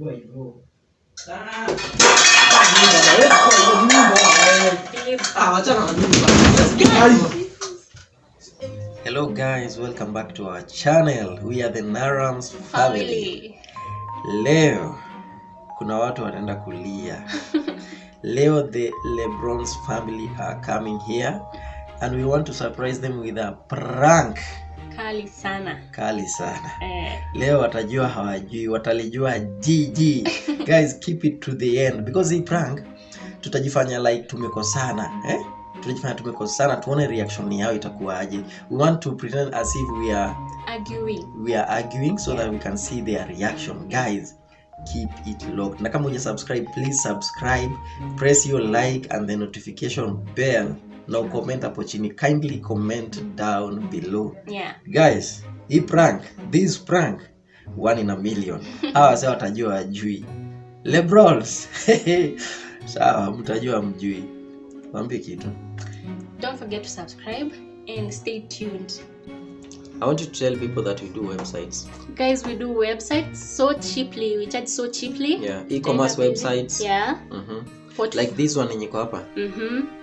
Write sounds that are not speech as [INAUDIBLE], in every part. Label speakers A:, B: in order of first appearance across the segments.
A: kuwa hivyo. Hello guys, welcome back to our channel. We are the Narams family.
B: Family.
A: Leo kuna watu wanaenda kulia. [LAUGHS] Leo the Lebrons family are coming here and we want to surprise them with a prank
B: Kali sana.
A: kali sana.
B: Eh,
A: Leo watajua hawajui, watalijua GG. [LAUGHS] Guys, keep it to the end because hii prank tutajifanya like tumekosana, eh? Tutajifanya tumekosana tuone reaction yao itakuwaje. We want to pretend as if we are
B: arguing.
A: we are arguing so yeah. that we can see their reaction guys keep it locked na kama uja subscribe please subscribe press your like and the notification bell na ucomment hapo chini kindly comment down below
B: Yeah.
A: guys hii prank this prank one in a million [LAUGHS] hawa sasa watajua wajui lebrols [LAUGHS] sawa mtajua mjui wambie kitu
B: Don't forget to subscribe and stay tuned.
A: i want you to tell people that we do websites
B: Guys, we do websites so cheaply. We charge so cheaply.
A: yeah e-commerce websites
B: Yeah.
A: mm
B: -hmm.
A: like this one yenye hapa
B: mm-hmm.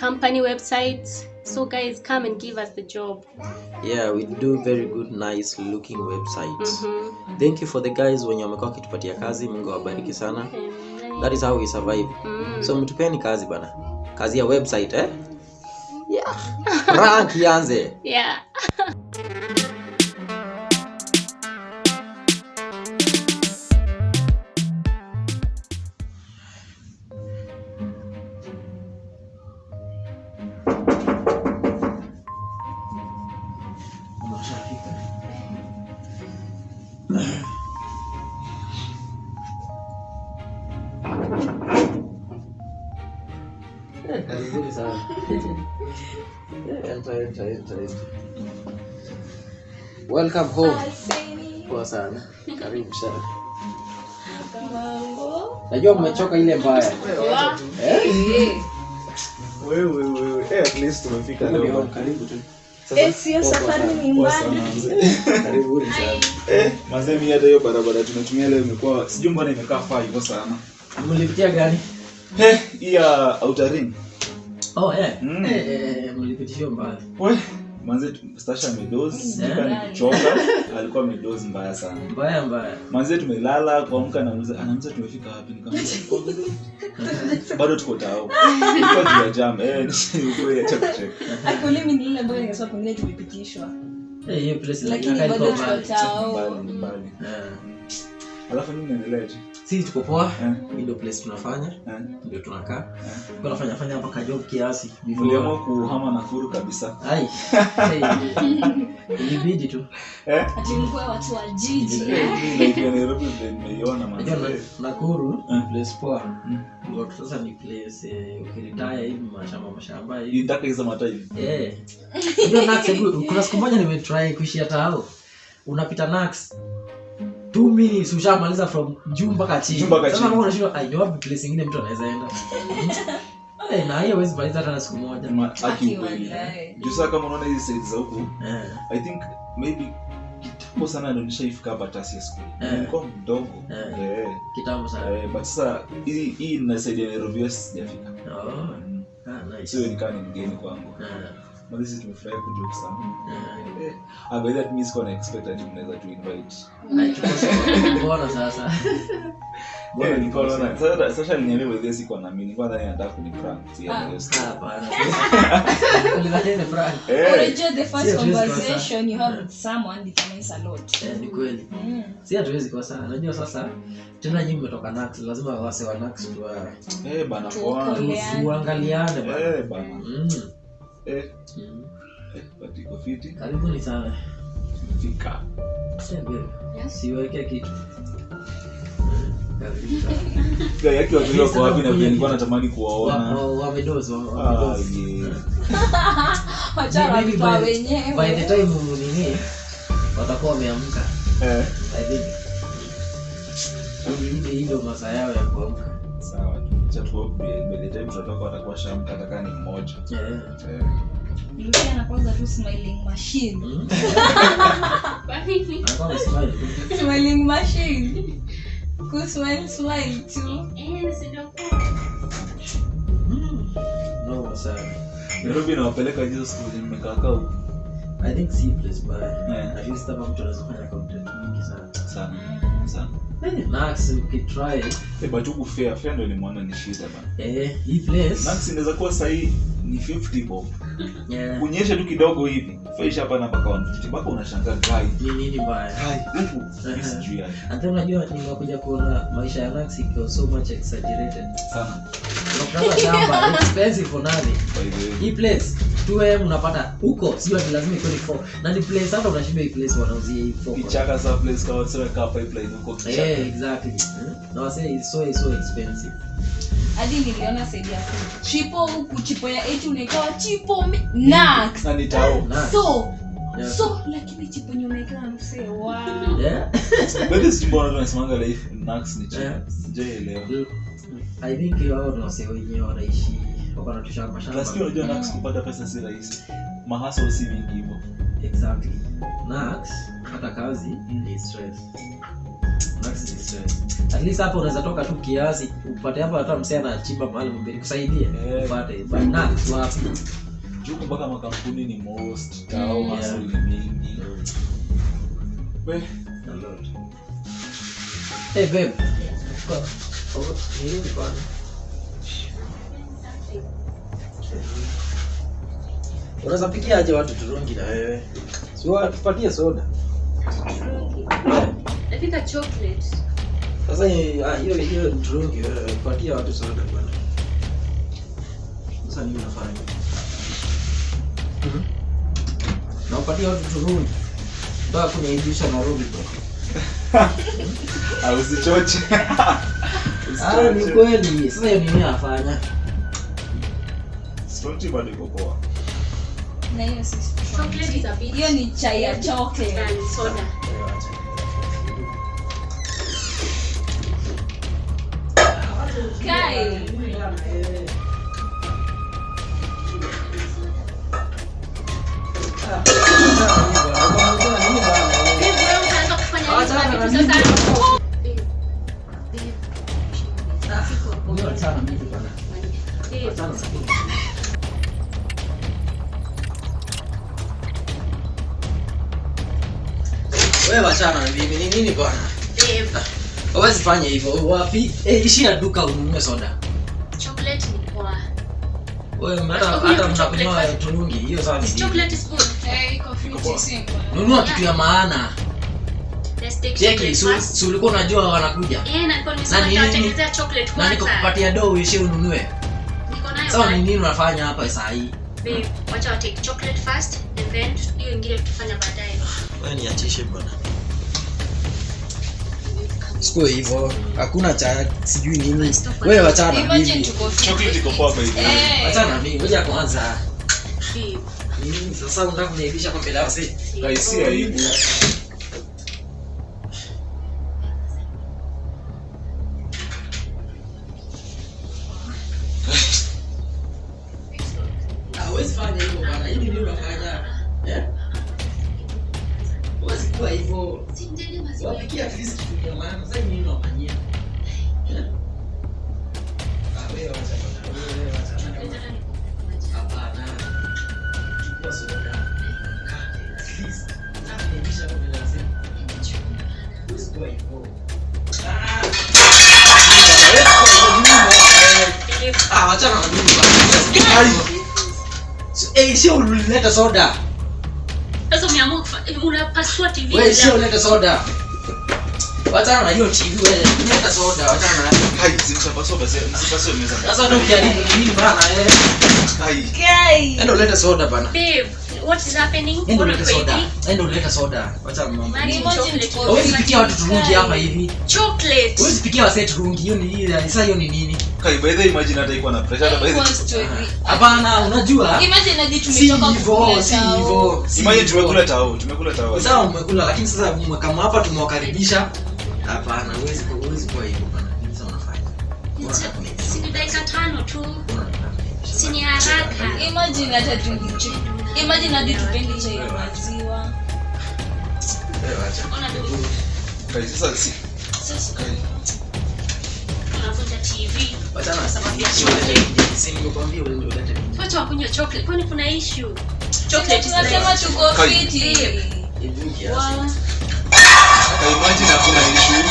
B: Company websites. So guys, come and give us the job.
A: yeah we do very good nice looking websites
B: Mm-hmm.
A: thank you for the guys wenye wamekuwa wakitupatia kazi mungu awabariki sana that is how we survive
B: Mm.
A: so mtupeni kazi bana kazi ya website eh yeah rank ianze
B: yeah.
A: Welcome home. Poa sana. Karibu sana. Najua mmechoka ile mbaya. Eh?
C: Wewe, wewe. Eh, at least tumefika leo.
A: karibu tu.
D: Eh, [LAUGHS]
C: Eh, mazee mi hata hiyo barabara tunatumia leo imekuwa sijui mbona imekaa faa hivyo sana.
A: Mlipitia gani
C: Eh, hii ya outer ring.
A: Oh eh
C: Mm.
A: eh, mlipitishio mbali.
C: We manze stasha amedozi ni kuchoka. [LAUGHS] Alikuwa amedozi mbaya sana.
A: Mbaya mbaya.
C: Manze tumelala kuamka anauliza tumefika wapi? [LAUGHS] Bado tuko tao. Ilikuwa juu ya jam eh ni ukweli acha kucheka.
D: Akuli mimi ambayo ningesema pengine tumepitishwa.
A: eh hiyo place
D: Lakini bado tuko tao.
C: alafu mimi naendelea
A: sisi tuko poa yeah. ndio place tunafanya.
C: Eh.
A: Ndio tunakaa.
C: Yeah.
A: kwa nafanya fanya hapa kajob kiasi.
C: Niliamua kuhama Nakuru kabisa.
A: Ai. [LAUGHS] Ilibidi tu.
C: Eh.
D: Ati watu wa jiji.
C: ndio ya Nairobi ndio nimeiona
A: Unajua na- Nakuru
C: Mm.
A: place poa.
C: Mm.
A: Ndio sasa ni place eh, ukiritaya hivi mashamba mashamba hivi.
C: Nitaka hizo matai.
A: eh. Ndio Nax kuna siku moja nimetry kuishi hata hao. Unapita Nax two minutes ushamaliza from juu mpaka chini
C: Juu mpaka
A: sasa
C: chini.
A: kama unashindwa ai ni wapi place ingine mtu anaweza enda [LAUGHS] eh na hiyo huwezi maliza hata na siku moja.
C: Juu kama unaona hizi za huku,
A: eh
C: I think maybe kitambo sana nishaifika hapa Tasia School.
A: Eh.
C: Nilikuwa mdogo.
A: Kitambo sana
C: Eh, but sasa hii inasaidia Nairobi sijafika.
A: oh
C: Mm.
A: ah
C: nikaa ni mgeni kwangu. But this is tumefurahi kujoke sana. by that means expect ati mnaweza tu invite.
A: Mbona sasa Mbona
C: nilikuwa naona sasa kwa na mimi. Nilikuwa. Si
D: Ah.
A: Hapana. [LAUGHS] Ulidhani ni prank?
C: Eh.
D: Unajua the first
A: Sio, hatuwezi
D: conversation you have with someone determines a lot.
A: Ni kweli
D: Mm.
A: si hatuwezi kosa najua sasa tena nyinyi mmetoka Nax lazima wase wa Nax tuwa
C: Eh, bana
A: bana
C: Eh.
A: Mm,
C: Eh,
A: mm.
C: eh, fiti.
A: karibuni sana
C: Fika.
A: Siweke kitu karibu [LAUGHS] sana.
C: Pia yake wazuri wako wapi na vile nilikuwa natamani
A: Wa-
C: kuwaona.
A: wa- wamedozi wa- wamedozi
C: yeah. [LAUGHS]
D: Wachana
A: Maybe
D: watoa
A: by- the time nini watakuwa wameamka I think Hii- hii masaa yao ya kuamka
C: sawa. Acha tu by by the time tutatoka watakuwa shamka hata ni mmoja.
A: Eh,
C: Eh.
D: Lucia anakuanza tu smiling machine. [LAUGHS]
A: mm. Anakuwa tu.
D: Smiling machine. kusmile smile tu
B: Eh.
A: Mm. No, sana.
C: nairobi nawapeleka hizo siku zenye nimekaa kaa huku
A: I think si place baya.
C: Yeah.
A: At least kama mtu anaweza fanya content mingi sana.
C: sana sana
A: Eh,
C: Eh, but huku fair fair ndo nimeona ni shida bana
A: eh hii place.
C: nax inaweza kuwa ni 50 bob.
A: Yeah.
C: kunyesha tu kidogo hivi. Faisha hapa na mpaka 150 mpaka unashangaa gai
A: Ni nini baya?
C: gai huku sijui yani
A: And unajua nimekuja kuona maisha ya ikiwa so much exaggerated.
C: sana.
A: Shamba expensive for Hii place 2am unapata huko sio ati lazima iko ni 4 na ni place hata unashinda hii place wanauzia hii 4
C: kichaka sa place kama sio kapa hii place huko kichaka.
A: Yeah exactly. Na wase is so so expensive.
D: Hadi niliona saidi ya chipo huku chipo ya 8 unaikawa chipo nax
C: na ni tao.
A: Nax.
D: so
A: Yeah.
D: so lakini chipo yenye unaekewa msee wow.
A: yeah.
C: Bado sijui mbona watu wanasemanga life nax ni chipo.
A: Yeah.
C: sijaelewa
A: i think wao ni wase wenyewe wanaishi
C: unajua nax kupata pesa si rahisi. Mahaso si mingi hivo
A: exactly. Nax hata kazi ni stress. Nax ni stress. At least hapo unaweza toka tu kiasi upate hapo hata msee anachimba mahali mbili kusaidia
C: Eh.
A: upate. But Nax wapi?
C: Juku mpaka makampuni ni most tao
A: Mm, yeah.
C: ni mingi. We
A: A lot. Hey babe. Kwa- Unaweza pikia aje watu turungi na wewe? Si wa- tupatie soda.
B: Napika chocolate.
A: Sasa ah, hiyo hiyo turungi wewe, patia watu soda bwana. Sasa nini unafanya? Mhm. Na upatie watu turungi. Ndio kunaibisha Nairobi bwana.
C: Au usichoche [LAUGHS]
A: Ah, ni kweli. Sasa hiyo nini anafanya?
C: Sio bado iko poa
D: na hiyo hiyo ni chai ya chocolate
B: soda.
D: kai
B: Wewe
A: wachana na mimi, ni nini bwana?
B: babe,
A: Hawezi fanya hivyo. Wapi? Eh, ishi na duka ununue soda.
B: chocolate ni poa.
A: Wewe
B: mara
A: hata mnakunywa turungi, hiyo sawa ni nini?
B: Chocolate is good.
A: Nunua kitu ya maana.
B: Chocolate
A: si ulikuwa unajua wanakuja.
B: Eh, na nilikuwa nimesema nitawatengenezea chocolate
A: Na niko dough uishie ununue.
B: Niko nayo
A: Sawa ni nini unafanya hapa saa hii?
B: Babe, wacha wa take chocolate first and then hiyo ingine tutafanya baadaye.
A: Wewe niachishe bwana. Siko hivyo. Hakuna cha sijui nini. Wewe wachana na mimi.
C: chocolate iko poa by the way
D: Eh.
A: Wachana na mimi. Ngoja kwanza. Sasa unataka kuniaibisha kwa mbele ya?
C: Guys, si aibu
A: sio ulileta soda.
B: Sasa umeamua kufa- unapasua TV.
A: Wewe sio ulileta soda. Wachana na hiyo TV wewe. Leta soda, wachana na.
C: hai zimsapaswa basi msipaswe meza
A: Sasa ndio ukiharibu nini bana eh?
C: hai
D: kai
A: Endo leta soda bana.
B: Babe, what is happening? Mbona
A: soda.
B: hivi?
A: leta soda.
D: Acha
B: mama.
D: tuko-
A: pikia watu turungi hapa hivi.
B: Chocolate.
A: Wewe pikia wase turungi. Hiyo ni ile. Sasa hiyo ni nini?
C: kai by the way, imagine hata iko na pressure hata by the way.
A: Hapana, unajua?
D: Imagine hadi tumetoka kukula
A: si hivyo. si
C: imagine tumekula tao tumekula tao
A: Sawa umekula lakini sasa kama hapa tumewakaribisha. Hapana, huwezi huwezi kwa hivyo bana. Sasa unafanya?
B: Si dakika tano tu. Si ni haraka.
D: Imagine hata tungicho. Imagine hadi tupendi chai ya maziwa.
B: Watu wakunywa chocolate. Kwani kuna issue? Chocolate
D: tunasema tuko fiti.
C: Imagine hakuna issue.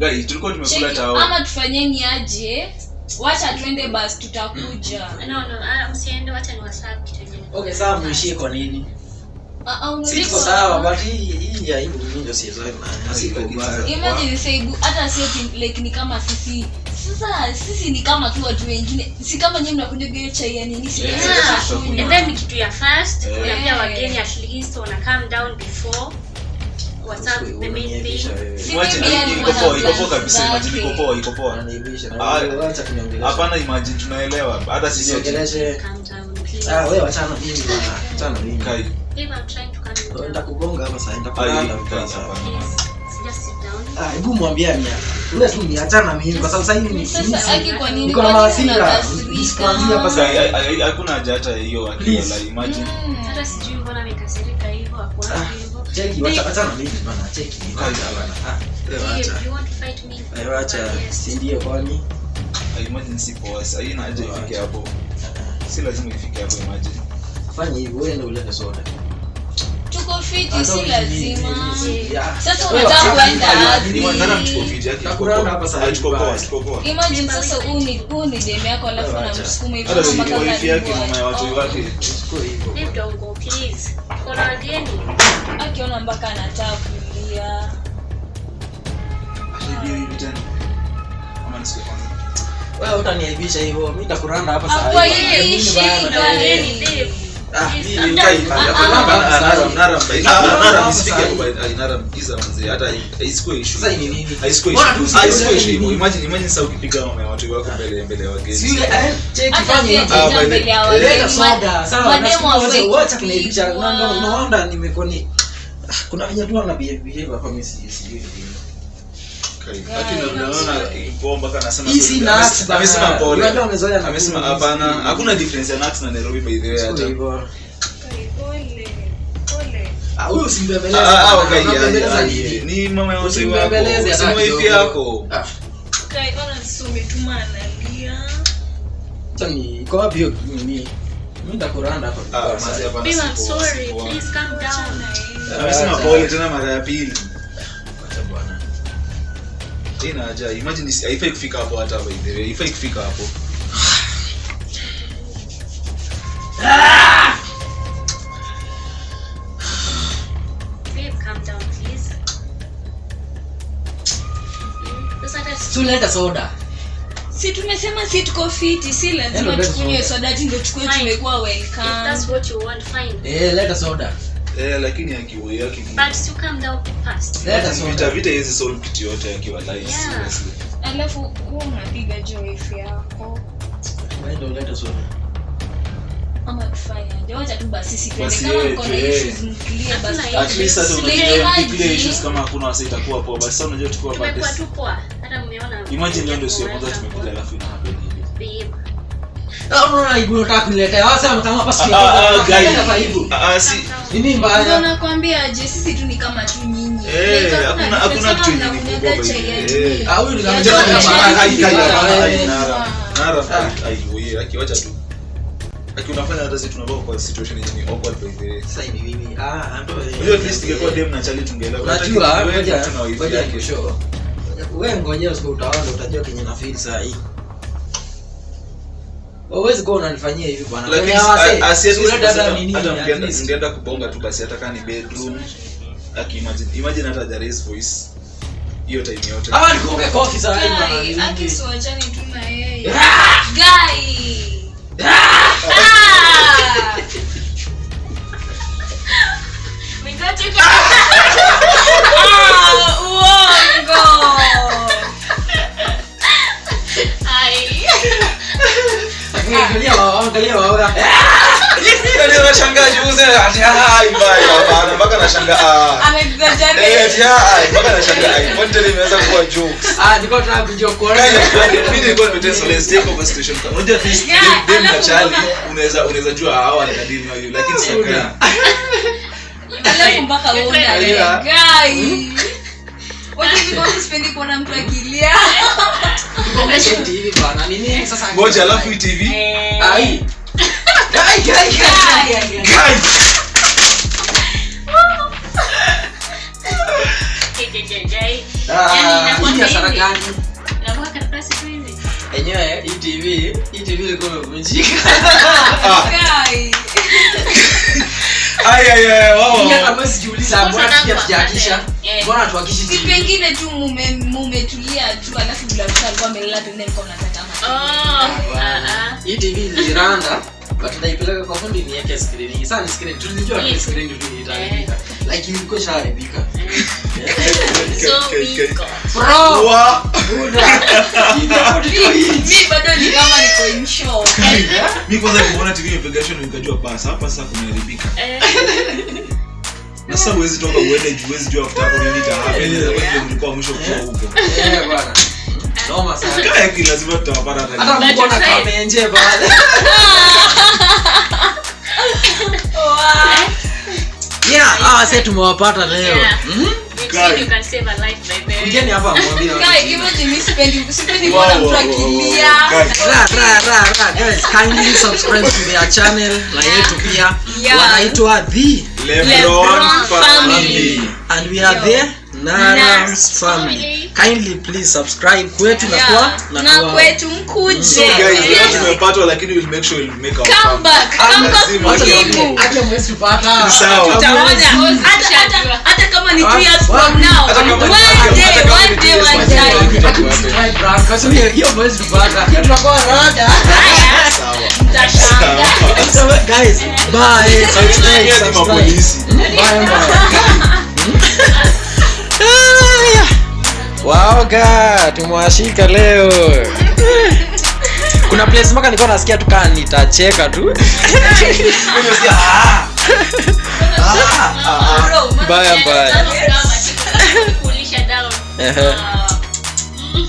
C: guys tulikuwa tumekula tao
D: ama tufanyeni aje wacha twende basi tutakuja.
B: No no ah, msiende wacha ni wasabu kitu yenyewe
A: Okay, sawa muishie kwa nini?
D: Ah, ah,
A: Si
D: unajua-
A: tuko sawa, but hii hii ya hii ndio na siko
D: imagine saibu hata sio like ni kama sisi. Sasa sisi ni kama tu watu wengine. Si kama nyinyi mnakuja hiyo chai ya nini si
C: Yeah,
B: yeah. and then ni kitu ya fast
C: Eh.
B: pia wageni at least wana calm down before whatsapp the main thing
A: wewe.
D: Si
C: Imagine,
D: mimi yani
C: iko
D: wana
C: poa iko poa
D: plans
C: kabisa imagine iko
D: zake.
C: poa iko poa.
A: Unaniaibisha na wewe wacha kuniongelesha.
C: hapana imagine tunaelewa. Hata sisi
B: please.
A: Ah, hapa
B: sit down.
A: Ah, hebu mwambie ni ule tu ni achana mimi kwa sababu sasa hivi ni
D: kwa
A: niko na mawasira
D: unakasirika?
A: Hapa
C: Sasa, hakuna haja hata hiyo akili la imagine.
D: Mm.
B: hata sijui mbona amekasirika hivyo hapo
A: Cheki, wacha achana mimi bwana, cheki. Wacha bwana. Ah, wacha.
B: you want to fight me
A: Wewe wacha. Si ndio kwani?
C: ai poa sasa haina haja ifike hapo si lazima ifike hapo imagine
A: Fanya hivi, wewe ndio ulete soda.
D: tuko fiti si lazima sasa unataka kuenda wapi?
A: ai,
C: Nara mtuko fiti yake iko
A: hapa sasa
C: tuko poa tuko poa
D: imagine sasa huu ni demu yako alafu
A: Wewe wacha.
D: hivyo
C: hata si yake mama ya watu wake
A: Chukua hivyo.
B: babe please kuna wageni
D: akiona mpaka anataka kulia
A: Wewe utaniaibisha hivyo. Mimi nitakuranda hapa sasa.
D: Hapo
A: Mimi
D: ishi,
A: Sasa
C: ukipiga mama ya watu wako mbele mbele ya wageni.
A: Si kuna venye tu wana behave hapa mimi sijui sijui
C: Amesema- hapana. Hakuna difference ya Nax na Nairobi by the way hata.
A: huyo
D: Pole, pole.
A: Ah,
C: Ah, ah, mama ya watu wako. Si
A: hata
C: wife yako.
A: Ah, ni wapi hiyo nini? Mimi ndakuranda hapa.
C: Ah, amesema pole tena mara ya pili.
A: Acha bwana.
C: ina haja. Imagine haifai kufika hapo hata by the way. Haifai kufika hapo.
A: Si uleta soda.
D: si tumesema si tuko fiti si lazima
A: let's
D: tukunywe soda. ati ndio tukue tumekuwa
B: if
D: welcome
B: that's what you want fine.
A: Eh, leta soda.
C: Eh lakini akiwa yake
B: but still come down the
A: past.
C: Vita vita hizi solve kitu yote akiwa live
B: Yeah.
C: seriously.
D: Alafu huwa unapiga joif yako.
A: Wewe ndio uleta soda.
D: ama tufanyaje wacha tu basi
C: sisi
D: kama mko na issues mclear basi.
C: At least hata issues. kama hakuna wasa itakuwa poa basi sasa unajua tukiwa hapa
B: tumekuwa tu poa. Hata mmeona
C: imagine leo ndio siku ya kwanza tumekuja alafu ina
A: unataka kuniletea. Wasema kama hapa sikia.
C: Ah,
A: aibu.
C: Ah, ah, si
A: Nini
D: ndio nakwambia je sisi tu ni kama tu nyinyi
C: Eh, hakuna- hakuna kitu
D: juu.
C: Eh.
A: Ah, huyu ni kama
D: eh.
C: Nara Nara ai wewe akiwacha tu aki unafanya hata sisi tunakuwa kwa situation yenye ni awkward by the
A: Sasa hivi mimi. Ah, ndio.
C: unajua at least ingekuwa dem na chali tungeelewa
A: Unajua, ngoja ngoja
C: yake.
A: Wewe ngojea siku utaona utajua kenye na feel saa hii. Huwezi kuwa unanifanyia hivi bwana.
C: Lakini
A: asiyetu hawase,
C: dada a- si at
A: si
C: least
A: ulete hata
C: hata-
A: nini,
C: hata
A: at
C: mngeenda-
A: least.
C: mngeenda kubonga tu basi hata kama ni bedroom aki imagine imagine hata the raise voice. Hiyo time yote.
A: Ah, nikupe kofi saa hii
C: dem na
D: alafu
C: chali
D: mbona-
C: unaweza unaweza jua hawa ni kadini lakini sasa
D: mpaka nikwambie sipendi kuona mtu akilia
C: ngoja alafu tv
A: Ai. Gani?
B: Inakuwa karatasi tu hivi.
A: Enyewe hii TV, hii TV ilikuwa imevunjika.
D: Guy. Pengine tu mumetulia tu alafu bila alikuwa amelala pengine alikuwa mnatazama
B: Oh, ah, ah.
A: Hii TV iliranda but kwa fundi niweke screen. hii. Sasa ni skrini tulijua ni skrini itaharibika. Like ilikuwa ishaharibika. [LAUGHS]
B: So.
A: Bro,
C: Wa-
A: Buddha.
D: Mi- mi bado ni kama niko in shock.
C: mi kwanza kuona tv imepigashwa nikajua basi hapa sasa kumeharibika
B: Eh,
C: na sasa huwezi toka uende juu huwezi jua after hapo nini itahappen inaweza kuwa ndio mwisho kuwa huko
A: Noma sana.
C: kaya ki lazima tutawapata hata
A: Hata
C: leo.
A: kama kamenje bwana. [LAUGHS] Yeah, ah, sasa tumewapata leo.
B: Yeah.
A: Mhm. Kujeni hapa
D: kuona
A: subscribe to their channel na yetu pia. Wanaitwa The
C: Lebron family.
A: and we are Narams family. Kindly please subscribe kwetu na kwa na
D: na
A: kwa.
D: kwetu
C: So
D: mkuje
C: guys, leo
D: Yes.
C: tumepatwa lakini we'll make sure we'll make our
D: Come back, come back muhimu.
A: acha mwezi pata.
C: Sawa.
B: Tutaona.
D: Hata- hata- hata kama ni
A: 3
D: years from now,
C: Hata kama ni-
D: one
C: hata
D: day,
C: kama
D: one day,
C: years
D: one.
A: Kwa sababu hiyo- mwezi pata. Hiyo tunakuwa rada.
C: Sawa.
D: Mtashangaa.
A: So, guys, bye. Subscribe, subscribe. Bye, bye. Waoga tumewashika leo. Kuna place moka nilikuwa nasikia tu kaa nitacheka tu. Mbaya, mbaya.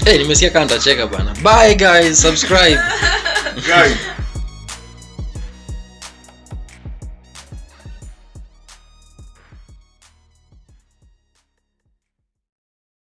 A: Hey, nimesikia kaa nitacheka bana bye guys. Subscribe.
C: Guys,